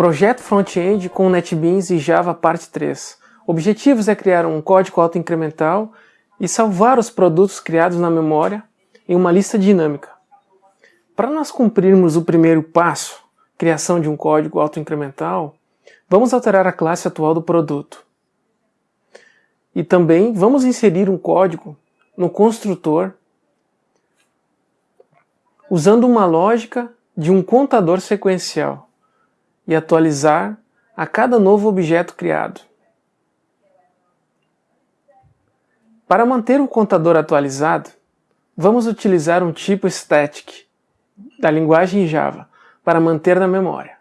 Projeto Front-End com NetBeans e Java Parte 3. Objetivos é criar um código autoincremental e salvar os produtos criados na memória em uma lista dinâmica. Para nós cumprirmos o primeiro passo, criação de um código autoincremental, vamos alterar a classe atual do produto. E também vamos inserir um código no construtor usando uma lógica de um contador sequencial e atualizar a cada novo objeto criado. Para manter o contador atualizado, vamos utilizar um tipo static da linguagem Java para manter na memória.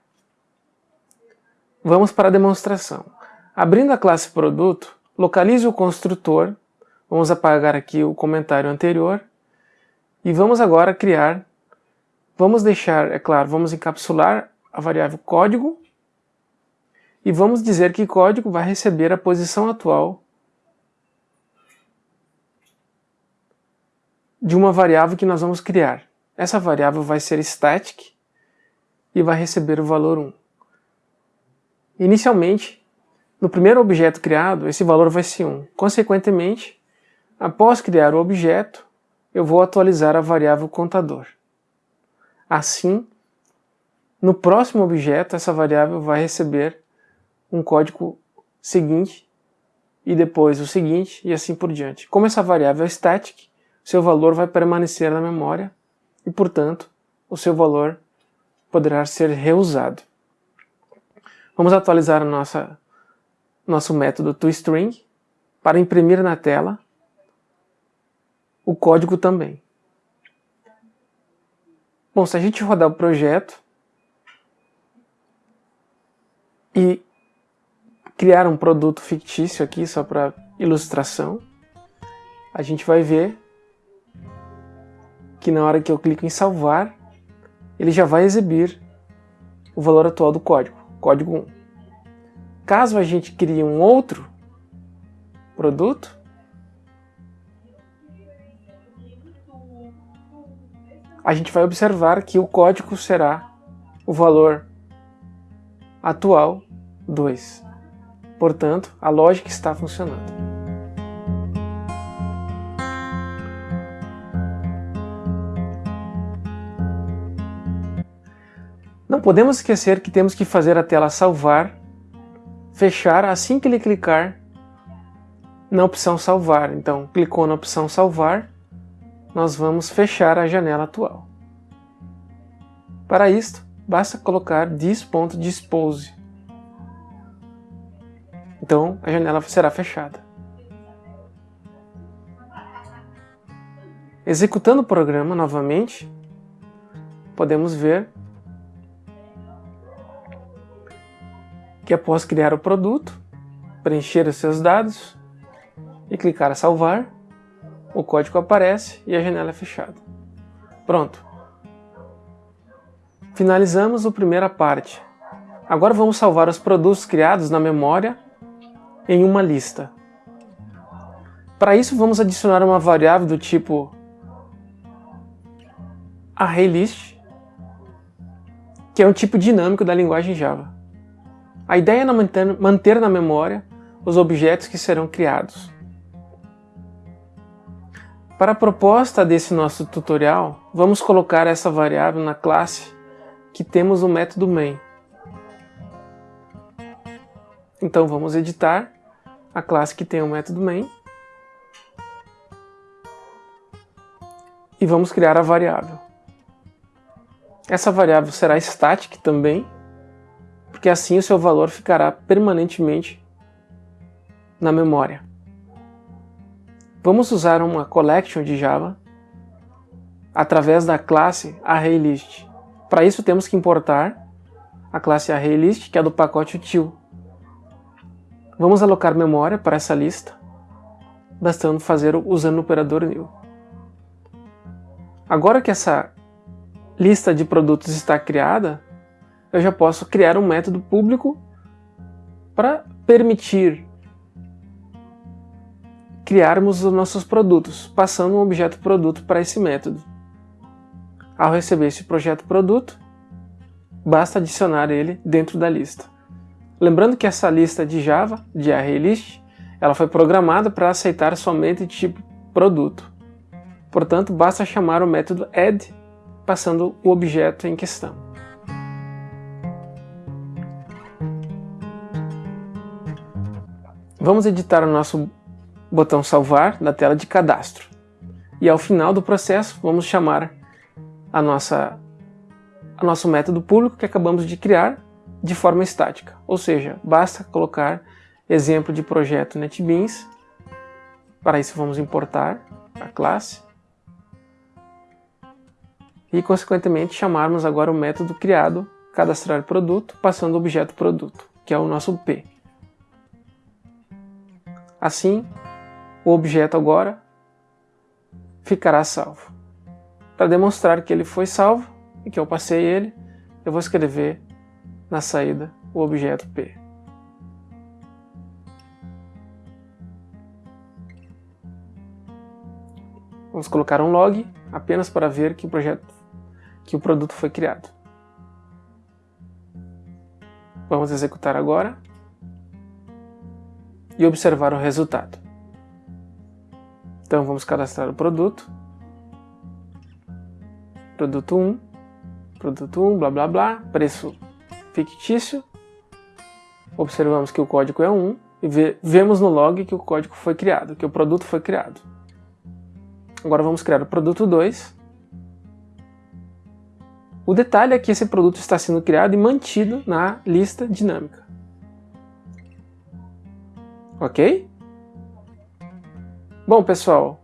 Vamos para a demonstração. Abrindo a classe produto, localize o construtor, vamos apagar aqui o comentário anterior, e vamos agora criar, vamos deixar, é claro, vamos encapsular a variável código, e vamos dizer que código vai receber a posição atual de uma variável que nós vamos criar. Essa variável vai ser static e vai receber o valor 1. Inicialmente, no primeiro objeto criado, esse valor vai ser 1. Consequentemente, após criar o objeto, eu vou atualizar a variável contador. Assim, no próximo objeto, essa variável vai receber um código seguinte e depois o seguinte e assim por diante. Como essa variável é static, seu valor vai permanecer na memória e, portanto, o seu valor poderá ser reusado. Vamos atualizar nossa, nosso método toString para imprimir na tela o código também. Bom, se a gente rodar o projeto e criar um produto fictício aqui só para ilustração, a gente vai ver que na hora que eu clico em salvar, ele já vai exibir o valor atual do código, código 1. Caso a gente crie um outro produto, a gente vai observar que o código será o valor atual 2. Portanto, a lógica está funcionando. Não podemos esquecer que temos que fazer a tela salvar, fechar assim que ele clicar na opção salvar. Então, clicou na opção salvar, nós vamos fechar a janela atual. Para isto, basta colocar this.dispose. Então, a janela será fechada. Executando o programa novamente, podemos ver que após criar o produto, preencher os seus dados e clicar salvar, o código aparece e a janela é fechada. Pronto. Finalizamos a primeira parte. Agora vamos salvar os produtos criados na memória em uma lista. Para isso vamos adicionar uma variável do tipo ArrayList, que é um tipo dinâmico da linguagem Java. A ideia é manter, na memória os objetos que serão criados. Para a proposta desse nosso tutorial, vamos colocar essa variável na classe que temos no método main. Então vamos editar a classe que tem o método main e vamos criar a variável. Essa variável será static também, porque assim o seu valor ficará permanentemente na memória. Vamos usar uma collection de Java através da classe ArrayList. Para isso temos que importar a classe ArrayList, que é do pacote util. Vamos alocar memória para essa lista, bastando fazer usando o operador new. Agora que essa lista de produtos está criada, eu já posso criar um método público para permitir criarmos os nossos produtos, passando um objeto produto para esse método. Ao receber esse projeto produto, basta adicionar ele dentro da lista. Lembrando que essa lista de Java, de ArrayList, ela foi programada para aceitar somente tipo produto. Portanto, basta chamar o método add passando o objeto em questão. Vamos editar o nosso botão salvar na tela de cadastro. E ao final do processo, vamos chamar a nossa, a nosso método público que acabamos de criar de forma estática. Ou seja, basta colocar exemplo de projeto NetBeans. Para isso vamos importar a classe. E consequentemente chamarmos agora o método criado cadastrar produto passando o objeto produto, que é o nosso P. Assim, o objeto agora ficará salvo. Para demonstrar que ele foi salvo e que eu passei ele, eu vou escrever na saída o objeto P. Vamos colocar um log apenas para ver que o projeto que o produto foi criado. Vamos executar agora e observar o resultado. Então vamos cadastrar o produto. Produto 1, produto 1, blá blá blá, preço fictício. Observamos que o código é 1 e vemos no log que o código foi criado, que o produto foi criado. Agora vamos criar o produto 2. O detalhe é que esse produto está sendo criado e mantido na lista dinâmica. Ok? Bom, pessoal,